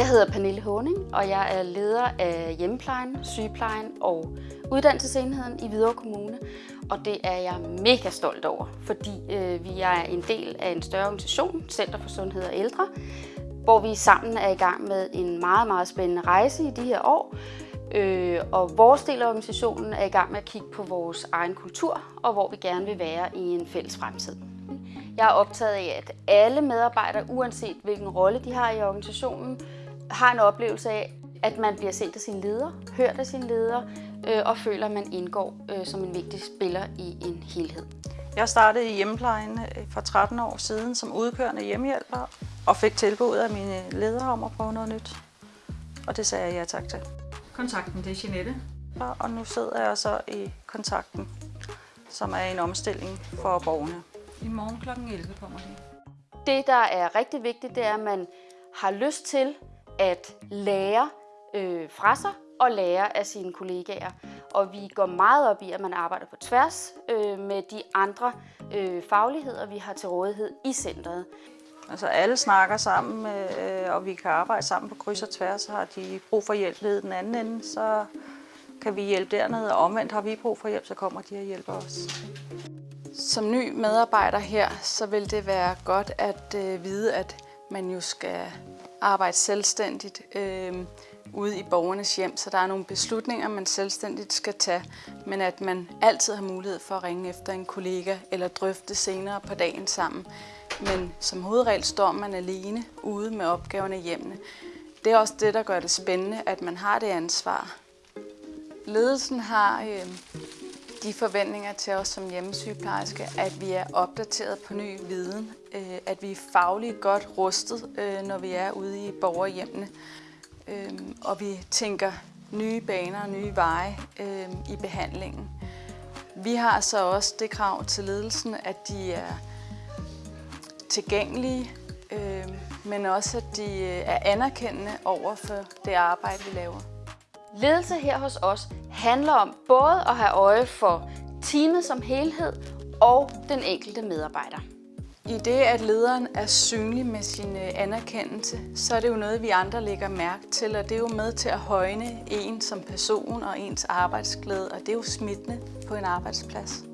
Jeg hedder Pernille Håning, og jeg er leder af hjemmeplejen, sygeplejen og uddannelsesenheden i Hvidovre Kommune. Og det er jeg mega stolt over, fordi øh, vi er en del af en større organisation, Center for Sundhed og Ældre, hvor vi sammen er i gang med en meget, meget spændende rejse i de her år. Øh, og vores del af organisationen er i gang med at kigge på vores egen kultur, og hvor vi gerne vil være i en fælles fremtid. Jeg er optaget af, at alle medarbejdere, uanset hvilken rolle de har i organisationen, har en oplevelse af, at man bliver set af sin leder, hørt af sin leder, øh, og føler, at man indgår øh, som en vigtig spiller i en helhed. Jeg startede i hjemmeplejen øh, for 13 år siden som udkørende hjemmehjælper og fik tilbud af mine ledere om at prøve noget nyt. Og det sagde jeg ja tak til. Kontakten, det er Jeanette. Og nu sidder jeg så i kontakten, som er en omstilling for borgerne. I morgen kl. 11 kommer de. Det, der er rigtig vigtigt, det er, at man har lyst til at lære øh, fra sig og lære af sine kollegaer. Og vi går meget op i, at man arbejder på tværs øh, med de andre øh, fagligheder, vi har til rådighed i centret. Altså alle snakker sammen, øh, og vi kan arbejde sammen på kryds og tværs. Har de brug for hjælp ved den anden ende, så kan vi hjælpe dernede, og omvendt har vi brug for hjælp, så kommer de og hjælper os. Som ny medarbejder her, så vil det være godt at øh, vide, at man jo skal arbejde selvstændigt øh, ude i borgernes hjem, så der er nogle beslutninger, man selvstændigt skal tage, men at man altid har mulighed for at ringe efter en kollega eller drøfte senere på dagen sammen. Men som hovedregel står man alene ude med opgaverne i hjemmene. Det er også det, der gør det spændende, at man har det ansvar. Ledelsen har øh, de forventninger til os som hjemmesygeplejerske, at vi er opdateret på ny viden, øh, at vi er fagligt godt rustet, øh, når vi er ude i borgerhjemmene, øh, og vi tænker nye baner og nye veje i behandlingen. Vi har så også det krav til ledelsen, at de er tilgængelige, men også at de er anerkendende over for det arbejde, vi laver. Ledelse her hos os handler om både at have øje for teamet som helhed og den enkelte medarbejder. I det, at lederen er synlig med sin øh, anerkendelse, så er det jo noget, vi andre lægger mærke til, og det er jo med til at højne en som person og ens arbejdsglæde, og det er jo smittende på en arbejdsplads.